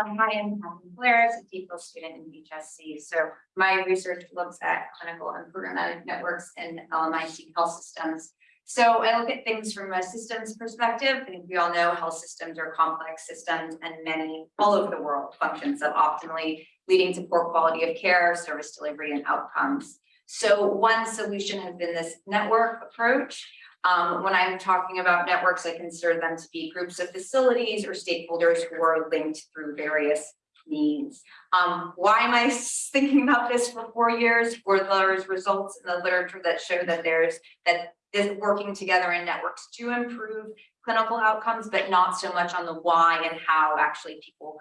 Hi, I'm Catherine Blair, a DPhil student in HSC. So my research looks at clinical and programmatic networks in LMIC health systems. So I look at things from a systems perspective. I think we all know health systems are complex systems and many all over the world functions function suboptimally, leading to poor quality of care, service delivery and outcomes. So one solution has been this network approach. Um, when I'm talking about networks, I consider them to be groups of facilities or stakeholders who are linked through various means. Um, why am I thinking about this for four years? Were there's results in the literature that show that there's that this working together in networks to improve clinical outcomes, but not so much on the why and how actually people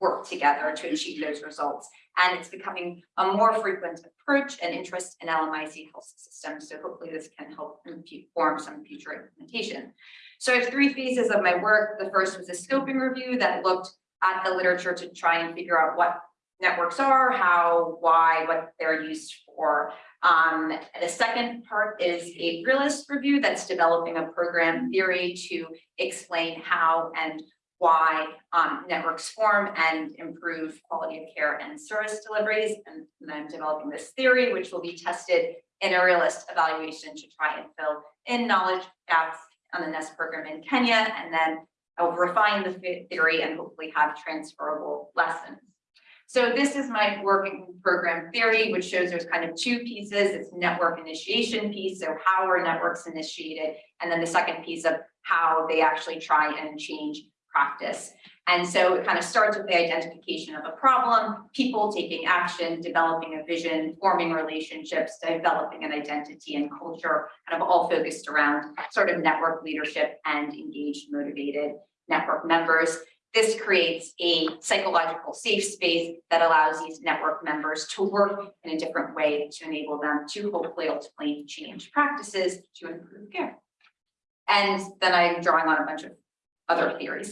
work together to achieve those results. And it's becoming a more frequent approach and interest in LMIC health systems. So hopefully this can help inform some future implementation. So I have three phases of my work. The first was a scoping review that looked at the literature to try and figure out what networks are, how, why, what they're used for. Um, the second part is a realist review that's developing a program theory to explain how and why um, networks form and improve quality of care and service deliveries. And then I'm developing this theory, which will be tested in a realist evaluation to try and fill in knowledge gaps on the NEST program in Kenya. And then I'll refine the theory and hopefully have transferable lessons. So this is my working program theory, which shows there's kind of two pieces. It's network initiation piece. So how are networks initiated? And then the second piece of how they actually try and change practice. And so it kind of starts with the identification of a problem, people taking action, developing a vision, forming relationships, developing an identity and culture, kind of all focused around sort of network leadership and engaged, motivated network members. This creates a psychological safe space that allows these network members to work in a different way to enable them to hopefully ultimately change practices to improve care. And then I'm drawing on a bunch of other theories.